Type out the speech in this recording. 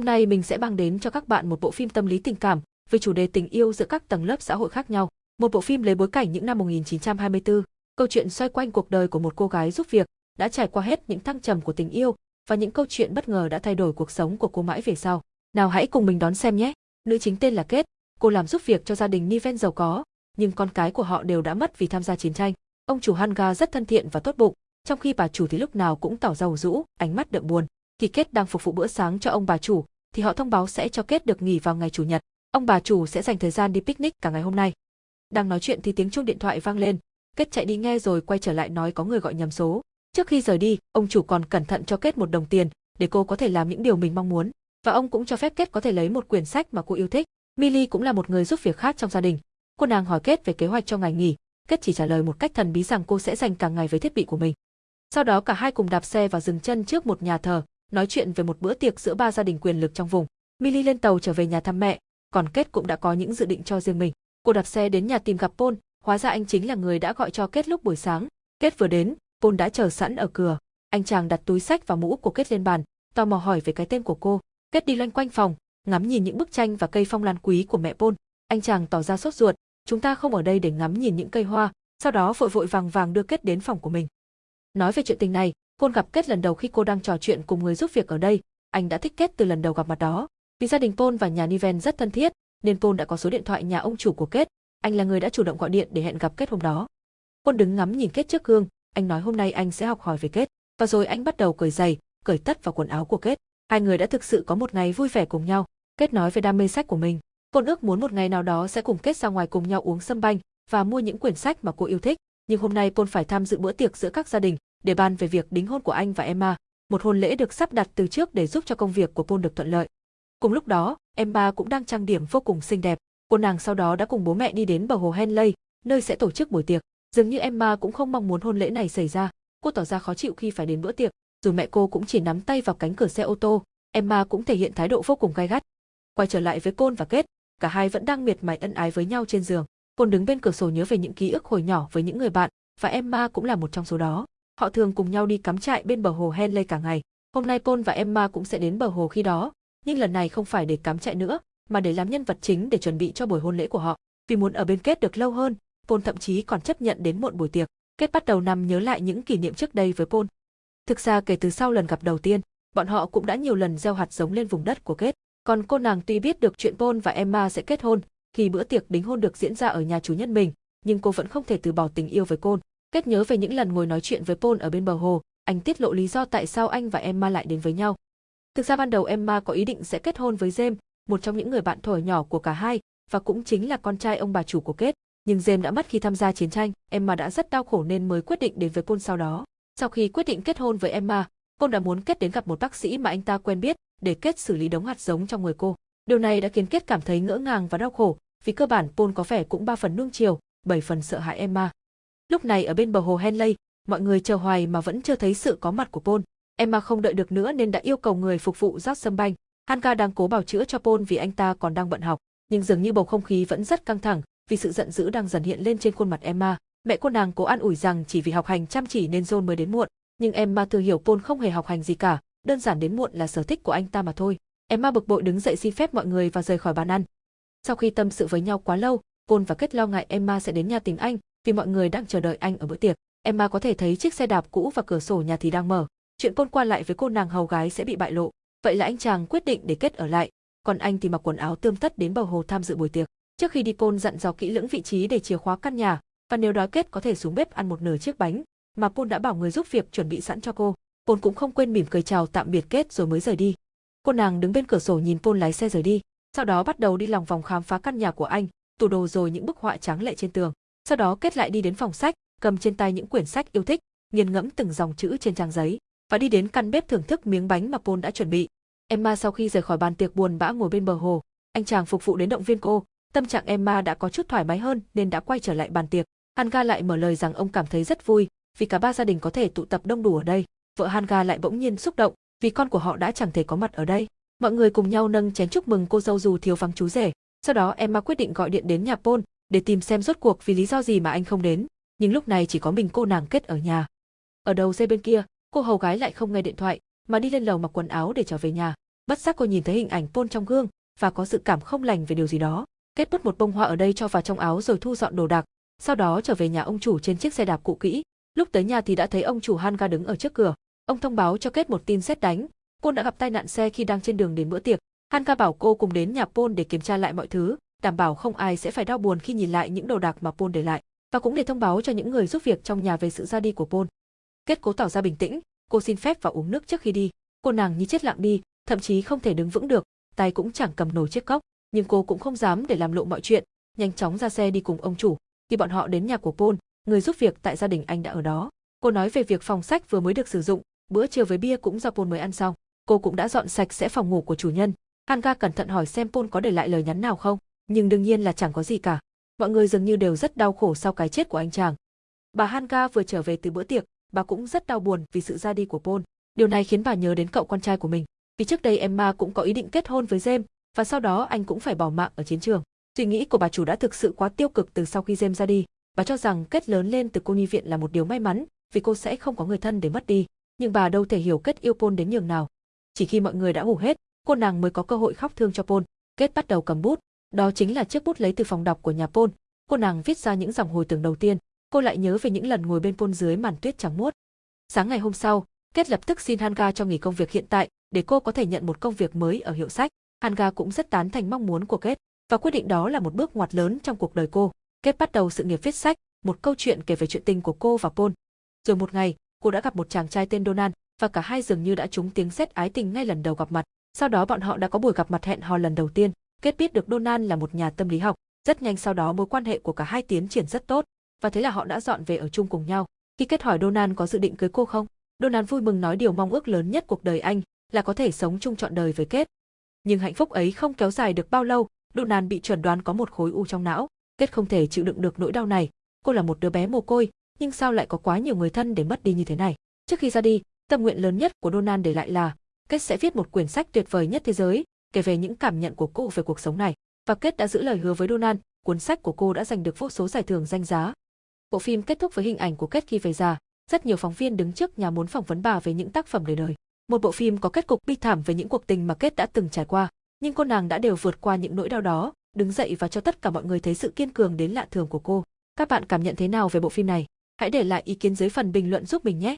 Hôm nay mình sẽ mang đến cho các bạn một bộ phim tâm lý tình cảm về chủ đề tình yêu giữa các tầng lớp xã hội khác nhau. Một bộ phim lấy bối cảnh những năm 1924, câu chuyện xoay quanh cuộc đời của một cô gái giúp việc đã trải qua hết những thăng trầm của tình yêu và những câu chuyện bất ngờ đã thay đổi cuộc sống của cô mãi về sau. Nào hãy cùng mình đón xem nhé. Nữ chính tên là Kết, cô làm giúp việc cho gia đình Niven giàu có, nhưng con cái của họ đều đã mất vì tham gia chiến tranh. Ông chủ Hanga rất thân thiện và tốt bụng, trong khi bà chủ thì lúc nào cũng tỏ ra rũ, ánh mắt đượm buồn. Kỳ Kết đang phục vụ bữa sáng cho ông bà chủ, thì họ thông báo sẽ cho Kết được nghỉ vào ngày chủ nhật. Ông bà chủ sẽ dành thời gian đi picnic cả ngày hôm nay. Đang nói chuyện thì tiếng chuông điện thoại vang lên, Kết chạy đi nghe rồi quay trở lại nói có người gọi nhầm số. Trước khi rời đi, ông chủ còn cẩn thận cho Kết một đồng tiền để cô có thể làm những điều mình mong muốn, và ông cũng cho phép Kết có thể lấy một quyển sách mà cô yêu thích. Milly cũng là một người giúp việc khác trong gia đình. Cô nàng hỏi Kết về kế hoạch cho ngày nghỉ, Kết chỉ trả lời một cách thần bí rằng cô sẽ dành cả ngày với thiết bị của mình. Sau đó cả hai cùng đạp xe và dừng chân trước một nhà thờ, nói chuyện về một bữa tiệc giữa ba gia đình quyền lực trong vùng. Milly lên tàu trở về nhà thăm mẹ, còn Kết cũng đã có những dự định cho riêng mình. Cô đạp xe đến nhà tìm gặp Paul, hóa ra anh chính là người đã gọi cho Kết lúc buổi sáng. Kết vừa đến, Paul đã chờ sẵn ở cửa. Anh chàng đặt túi sách và mũ của Kết lên bàn, tò mò hỏi về cái tên của cô. Kết đi loanh quanh phòng, ngắm nhìn những bức tranh và cây phong lan quý của mẹ Paul. Anh chàng tỏ ra sốt ruột, chúng ta không ở đây để ngắm nhìn những cây hoa, sau đó vội vội vàng vàng đưa Kết đến phòng của mình. Nói về chuyện tình này, Côn gặp Kết lần đầu khi cô đang trò chuyện cùng người giúp việc ở đây, anh đã thích Kết từ lần đầu gặp mặt đó. Vì gia đình Paul và nhà Niven rất thân thiết, nên Paul đã có số điện thoại nhà ông chủ của Kết, anh là người đã chủ động gọi điện để hẹn gặp Kết hôm đó. Paul đứng ngắm nhìn Kết trước gương, anh nói hôm nay anh sẽ học hỏi về Kết, và rồi anh bắt đầu cởi giày, cởi tất vào quần áo của Kết. Hai người đã thực sự có một ngày vui vẻ cùng nhau. Kết nói về đam mê sách của mình. Cô ước muốn một ngày nào đó sẽ cùng Kết ra ngoài cùng nhau uống sâm banh và mua những quyển sách mà cô yêu thích. Nhưng hôm nay Paul phải tham dự bữa tiệc giữa các gia đình để bàn về việc đính hôn của anh và Emma. Một hôn lễ được sắp đặt từ trước để giúp cho công việc của Paul được thuận lợi. Cùng lúc đó, Emma cũng đang trang điểm vô cùng xinh đẹp. Cô nàng sau đó đã cùng bố mẹ đi đến bờ hồ Henley, nơi sẽ tổ chức buổi tiệc. Dường như Emma cũng không mong muốn hôn lễ này xảy ra. Cô tỏ ra khó chịu khi phải đến bữa tiệc, dù mẹ cô cũng chỉ nắm tay vào cánh cửa xe ô tô, Emma cũng thể hiện thái độ vô cùng gay gắt. Quay trở lại với Côn và Kết, cả hai vẫn đang miệt mài ân ái với nhau trên giường. Côn đứng bên cửa sổ nhớ về những ký ức hồi nhỏ với những người bạn, và Emma cũng là một trong số đó. Họ thường cùng nhau đi cắm trại bên bờ hồ Henley cả ngày. Hôm nay Paul và Emma cũng sẽ đến bờ hồ khi đó, nhưng lần này không phải để cắm trại nữa, mà để làm nhân vật chính để chuẩn bị cho buổi hôn lễ của họ. Vì muốn ở bên Kết được lâu hơn, Paul thậm chí còn chấp nhận đến muộn buổi tiệc. Kết bắt đầu nằm nhớ lại những kỷ niệm trước đây với Paul. Thực ra kể từ sau lần gặp đầu tiên, bọn họ cũng đã nhiều lần gieo hạt giống lên vùng đất của Kết. Còn cô nàng tuy biết được chuyện Paul và Emma sẽ kết hôn, khi bữa tiệc đính hôn được diễn ra ở nhà chủ nhân mình, nhưng cô vẫn không thể từ bỏ tình yêu với Paul. Kết nhớ về những lần ngồi nói chuyện với Paul ở bên bờ hồ, anh tiết lộ lý do tại sao anh và Emma lại đến với nhau. Thực ra ban đầu Emma có ý định sẽ kết hôn với James, một trong những người bạn thổi nhỏ của cả hai, và cũng chính là con trai ông bà chủ của Kết. Nhưng James đã mất khi tham gia chiến tranh, Emma đã rất đau khổ nên mới quyết định đến với Paul sau đó. Sau khi quyết định kết hôn với Emma, Paul đã muốn Kết đến gặp một bác sĩ mà anh ta quen biết để Kết xử lý đống hạt giống trong người cô. Điều này đã khiến Kết cảm thấy ngỡ ngàng và đau khổ, vì cơ bản Paul có vẻ cũng ba phần nuông chiều, bảy phần sợ hãi Emma. Lúc này ở bên bờ hồ Henley, mọi người chờ hoài mà vẫn chưa thấy sự có mặt của Paul. Emma không đợi được nữa nên đã yêu cầu người phục vụ rót sâm banh. Hanga đang cố bảo chữa cho Paul vì anh ta còn đang bận học, nhưng dường như bầu không khí vẫn rất căng thẳng vì sự giận dữ đang dần hiện lên trên khuôn mặt Emma. Mẹ cô nàng cố an ủi rằng chỉ vì học hành chăm chỉ nên John mới đến muộn, nhưng Emma thừa hiểu Paul không hề học hành gì cả, đơn giản đến muộn là sở thích của anh ta mà thôi. Emma bực bội đứng dậy xin phép mọi người và rời khỏi bàn ăn. Sau khi tâm sự với nhau quá lâu, Paul và Kết lo ngại Emma sẽ đến nhà tìm anh, vì mọi người đang chờ đợi anh ở bữa tiệc. Emma có thể thấy chiếc xe đạp cũ và cửa sổ nhà thì đang mở. Chuyện côn qua lại với cô nàng hầu gái sẽ bị bại lộ. Vậy là anh chàng quyết định để Kết ở lại, còn anh thì mặc quần áo tươm tất đến bờ hồ tham dự buổi tiệc. Trước khi đi côn dặn dò kỹ lưỡng vị trí để chìa khóa căn nhà, và nếu đói Kết có thể xuống bếp ăn một nửa chiếc bánh, mà côn đã bảo người giúp việc chuẩn bị sẵn cho cô. côn cũng không quên mỉm cười chào tạm biệt Kết rồi mới rời đi. Cô nàng đứng bên cửa sổ nhìn Paul lái xe rời đi, sau đó bắt đầu đi lòng vòng khám phá căn nhà của anh, tủ đồ rồi những bức họa trắng lệ trên tường. Sau đó Kết lại đi đến phòng sách, cầm trên tay những quyển sách yêu thích, nghiền ngẫm từng dòng chữ trên trang giấy, và đi đến căn bếp thưởng thức miếng bánh mà Paul đã chuẩn bị. Emma sau khi rời khỏi bàn tiệc buồn bã ngồi bên bờ hồ, anh chàng phục vụ đến động viên cô, tâm trạng Emma đã có chút thoải mái hơn nên đã quay trở lại bàn tiệc. Hanga lại mở lời rằng ông cảm thấy rất vui vì cả ba gia đình có thể tụ tập đông đủ ở đây. Vợ Hanga lại bỗng nhiên xúc động vì con của họ đã chẳng thể có mặt ở đây. Mọi người cùng nhau nâng chén chúc mừng cô dâu dù thiếu vắng chú rể. Sau đó Emma quyết định gọi điện đến nhà Paul để tìm xem rốt cuộc vì lý do gì mà anh không đến. Nhưng lúc này chỉ có mình cô nàng kết ở nhà. Ở đầu dây bên kia, cô hầu gái lại không nghe điện thoại mà đi lên lầu mặc quần áo để trở về nhà. Bất giác cô nhìn thấy hình ảnh Paul trong gương và có dự cảm không lành về điều gì đó. Kết bút một bông hoa ở đây cho vào trong áo rồi thu dọn đồ đạc, sau đó trở về nhà ông chủ trên chiếc xe đạp cũ kỹ. Lúc tới nhà thì đã thấy ông chủ Hanga đứng ở trước cửa. Ông thông báo cho Kết một tin xét đánh. cô đã gặp tai nạn xe khi đang trên đường đến bữa tiệc. Hanga bảo cô cùng đến nhà Paul để kiểm tra lại mọi thứ, đảm bảo không ai sẽ phải đau buồn khi nhìn lại những đồ đạc mà Paul để lại, và cũng để thông báo cho những người giúp việc trong nhà về sự ra đi của Paul. Kết cố tỏ ra bình tĩnh, cô xin phép vào uống nước trước khi đi. Cô nàng như chết lặng đi, thậm chí không thể đứng vững được, tay cũng chẳng cầm nổi chiếc cốc, nhưng cô cũng không dám để làm lộ mọi chuyện, nhanh chóng ra xe đi cùng ông chủ. Khi bọn họ đến nhà của Paul, người giúp việc tại gia đình anh đã ở đó. Cô nói về việc phòng sách vừa mới được sử dụng, bữa trưa với bia cũng do Paul mới ăn xong. Cô cũng đã dọn sạch sẽ phòng ngủ của chủ nhân. Hanga cẩn thận hỏi xem Paul có để lại lời nhắn nào không, nhưng đương nhiên là chẳng có gì cả. Mọi người dường như đều rất đau khổ sau cái chết của anh chàng. Bà Hanga vừa trở về từ bữa tiệc, bà cũng rất đau buồn vì sự ra đi của Paul. Điều này khiến bà nhớ đến cậu con trai của mình. Vì trước đây Emma cũng có ý định kết hôn với James, và sau đó anh cũng phải bỏ mạng ở chiến trường. Suy nghĩ của bà chủ đã thực sự quá tiêu cực từ sau khi James ra đi. Bà cho rằng kết lớn lên từ cô nhi viện là một điều may mắn, vì cô sẽ không có người thân để mất đi. Nhưng bà đâu thể hiểu kết yêu Paul đến nhường nào. Chỉ khi mọi người đã ngủ hết, cô nàng mới có cơ hội khóc thương cho Paul. Kết bắt đầu cầm bút, đó chính là chiếc bút lấy từ phòng đọc của nhà Paul. Cô nàng viết ra những dòng hồi tưởng đầu tiên. Cô lại nhớ về những lần ngồi bên Paul dưới màn tuyết trắng muốt. Sáng ngày hôm sau, Kết lập tức xin Hanga cho nghỉ công việc hiện tại để cô có thể nhận một công việc mới ở hiệu sách. Hanga cũng rất tán thành mong muốn của Kết và quyết định đó là một bước ngoặt lớn trong cuộc đời cô. Kết bắt đầu sự nghiệp viết sách, một câu chuyện kể về chuyện tình của cô và Paul. Rồi một ngày, cô đã gặp một chàng trai tên Donald và cả hai dường như đã trúng tiếng sét ái tình ngay lần đầu gặp mặt. Sau đó bọn họ đã có buổi gặp mặt hẹn hò lần đầu tiên. Kết biết được Donald là một nhà tâm lý học. Rất nhanh sau đó mối quan hệ của cả hai tiến triển rất tốt và thế là họ đã dọn về ở chung cùng nhau. Khi Kết hỏi Donald có dự định cưới cô không, Donald vui mừng nói điều mong ước lớn nhất cuộc đời anh là có thể sống chung trọn đời với Kết. Nhưng hạnh phúc ấy không kéo dài được bao lâu, Donald bị chuẩn đoán có một khối u trong não. Kết không thể chịu đựng được nỗi đau này. Cô là một đứa bé mồ côi, nhưng sao lại có quá nhiều người thân để mất đi như thế này? Trước khi ra đi, tâm nguyện lớn nhất của Donald để lại là Kết sẽ viết một quyển sách tuyệt vời nhất thế giới, kể về những cảm nhận của cô về cuộc sống này. Và Kết đã giữ lời hứa với Donald, cuốn sách của cô đã giành được vô số giải thưởng danh giá. Bộ phim kết thúc với hình ảnh của Kết khi về già, rất nhiều phóng viên đứng trước nhà muốn phỏng vấn bà về những tác phẩm đời đời. Một bộ phim có kết cục bi thảm về những cuộc tình mà Kết đã từng trải qua, nhưng cô nàng đã đều vượt qua những nỗi đau đó, đứng dậy và cho tất cả mọi người thấy sự kiên cường đến lạ thường của cô. Các bạn cảm nhận thế nào về bộ phim này? Hãy để lại ý kiến dưới phần bình luận giúp mình nhé.